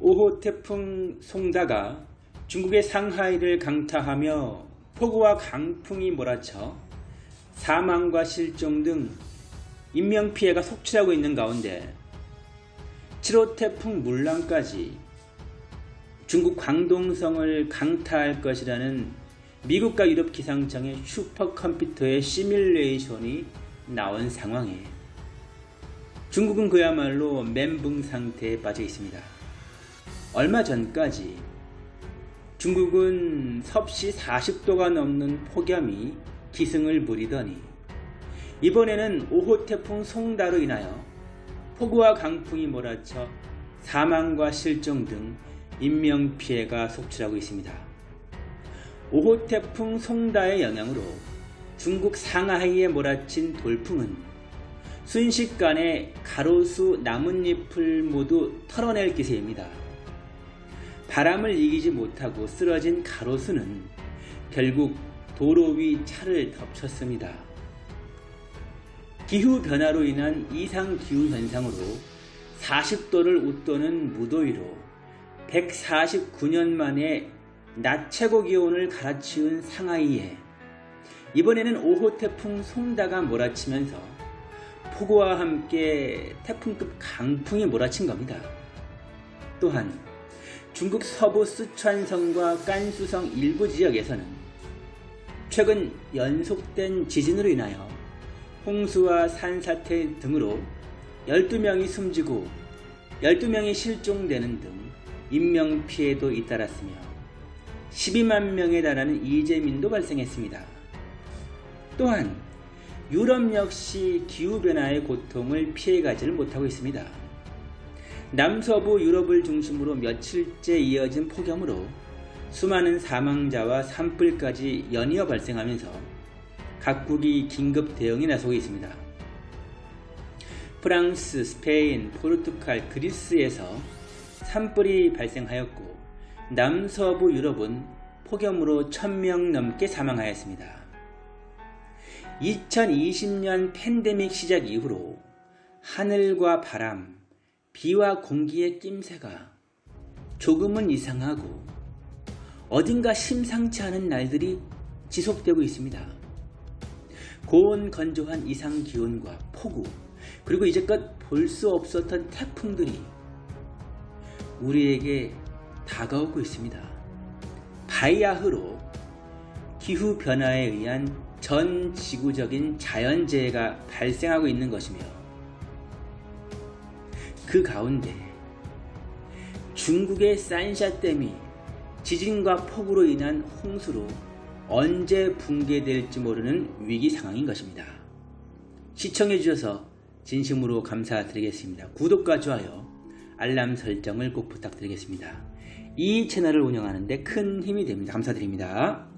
5호 태풍 송다가 중국의 상하이를 강타하며 폭우와 강풍이 몰아쳐 사망과 실종 등 인명피해가 속출하고 있는 가운데 7호 태풍 물랑까지 중국 광동성을 강타할 것이라는 미국과 유럽 기상청의 슈퍼컴퓨터의 시뮬레이션이 나온 상황에 중국은 그야말로 멘붕 상태에 빠져 있습니다. 얼마 전까지 중국은 섭씨 40도가 넘는 폭염이 기승을 부리더니 이번에는 5호 태풍 송다로 인하여 폭우와 강풍이 몰아쳐 사망과 실종 등 인명피해가 속출하고 있습니다. 5호 태풍 송다의 영향으로 중국 상하이에 몰아친 돌풍은 순식간에 가로수 나뭇잎을 모두 털어낼 기세입니다. 바람을 이기지 못하고 쓰러진 가로수는 결국 도로 위 차를 덮쳤습니다. 기후변화로 인한 이상기후 현상으로 40도를 웃도는 무더위로 149년 만에 낮 최고 기온을 갈아치운 상하이에 이번에는 5호 태풍 송다가 몰아치면서 폭우와 함께 태풍급 강풍이 몰아친 겁니다. 또한 중국 서부 쓰촨성과 깐수성 일부 지역에서는 최근 연속된 지진으로 인하여 홍수와 산사태 등으로 12명이 숨지고 12명이 실종되는 등 인명피해도 잇따랐으며 12만 명에 달하는 이재민도 발생했습니다. 또한 유럽 역시 기후변화의 고통을 피해가지를 못하고 있습니다. 남서부 유럽을 중심으로 며칠째 이어진 폭염으로 수많은 사망자와 산불까지 연이어 발생하면서 각국이 긴급 대응에 나서고 있습니다. 프랑스, 스페인, 포르투갈, 그리스에서 산불이 발생하였고 남서부 유럽은 폭염으로 1000명 넘게 사망하였습니다. 2020년 팬데믹 시작 이후로 하늘과 바람, 비와 공기의 낌새가 조금은 이상하고 어딘가 심상치 않은 날들이 지속되고 있습니다. 고온 건조한 이상 기온과 폭우 그리고 이제껏 볼 수 없었던 태풍들이 우리에게 다가오고 있습니다. 바이아흐로 기후변화에 의한 전 지구적인 자연재해가 발생하고 있는 것이며 그 가운데 중국의 산샤댐이 지진과 폭우로 인한 홍수로 언제 붕괴될지 모르는 위기 상황인 것입니다. 시청해 주셔서 진심으로 감사드리겠습니다. 구독과 좋아요, 알람 설정을 꼭 부탁드리겠습니다. 이 채널을 운영하는데 큰 힘이 됩니다. 감사드립니다.